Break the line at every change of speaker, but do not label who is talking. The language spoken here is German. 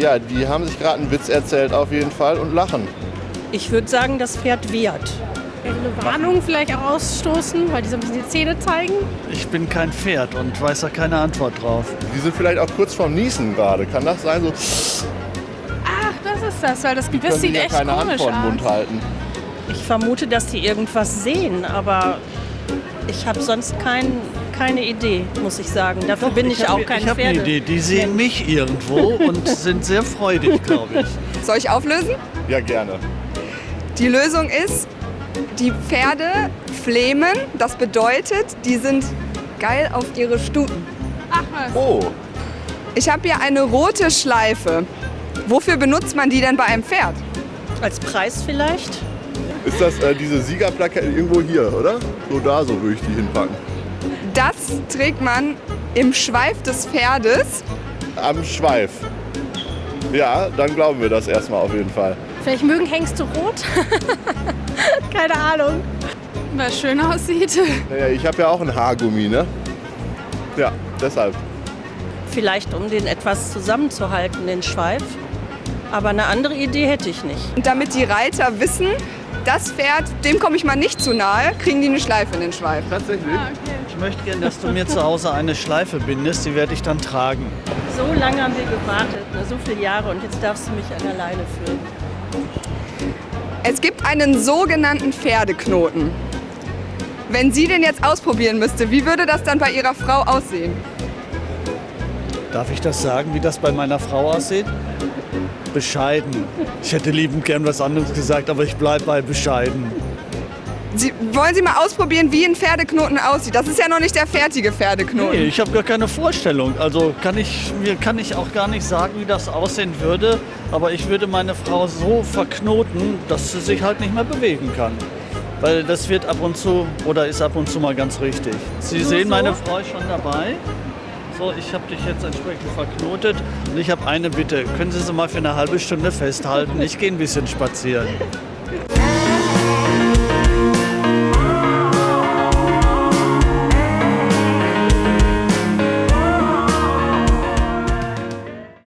Ja, die haben sich gerade einen Witz erzählt auf jeden Fall und lachen.
Ich würde sagen, das Pferd wehrt.
Eine Warnung vielleicht auch ausstoßen, weil die so ein bisschen die Zähne zeigen.
Ich bin kein Pferd und weiß da keine Antwort drauf.
Die sind vielleicht auch kurz vorm Niesen gerade. Kann das sein? So,
Ach, das ist das, weil das
die
Gebiss sieht
ja
echt
keine Hand
komisch
vor den
aus.
Mund halten.
Ich vermute, dass die irgendwas sehen, aber ich habe sonst kein, keine Idee, muss ich sagen. Dafür bin ich,
hab-
auch kein
Ich habe eine. Idee. Die sehen mich irgendwo und sind sehr freudig, glaube ich.
Soll ich auflösen?
Ja, gerne.
Die Lösung ist, die Pferde flemen. Das bedeutet, die sind geil auf ihre Stuten.
Ach was.
Oh,
Ich habe hier eine rote Schleife. Wofür benutzt man die denn bei einem Pferd?
Als Preis vielleicht?
Ist das äh, diese Siegerplakette irgendwo hier, oder? So da, so würde ich die hinpacken.
Das trägt man im Schweif des Pferdes.
Am Schweif. Ja, dann glauben wir das erstmal auf jeden Fall.
Vielleicht mögen Hengste rot? Keine Ahnung. Weil es schön aussieht.
Naja, ich habe ja auch ein Haargummi, ne? Ja, deshalb.
Vielleicht, um den etwas zusammenzuhalten, den Schweif. Aber eine andere Idee hätte ich nicht.
Und damit die Reiter wissen, das Pferd, dem komme ich mal nicht zu nahe, kriegen die eine Schleife in den Schweif.
Tatsächlich?
Ich möchte gerne, dass du mir zu Hause eine Schleife bindest, die werde ich dann tragen.
So lange haben wir gewartet, ne, so viele Jahre, und jetzt darfst du mich an der Leine führen.
Es gibt einen sogenannten Pferdeknoten. Wenn sie den jetzt ausprobieren müsste, wie würde das dann bei ihrer Frau aussehen?
Darf ich das sagen, wie das bei meiner Frau aussieht? Bescheiden. Ich hätte liebend gern was anderes gesagt, aber ich bleibe bei bescheiden.
Sie, wollen Sie mal ausprobieren, wie ein Pferdeknoten aussieht? Das ist ja noch nicht der fertige Pferdeknoten.
Nee, ich habe gar keine Vorstellung. Also kann ich, mir kann ich auch gar nicht sagen, wie das aussehen würde. Aber ich würde meine Frau so verknoten, dass sie sich halt nicht mehr bewegen kann. Weil das wird ab und zu oder ist ab und zu mal ganz richtig. Sie sehen, meine Frau ist schon dabei. So, ich habe dich jetzt entsprechend verknotet und ich habe eine Bitte. Können Sie sie mal für eine halbe Stunde festhalten? Ich gehe ein bisschen spazieren.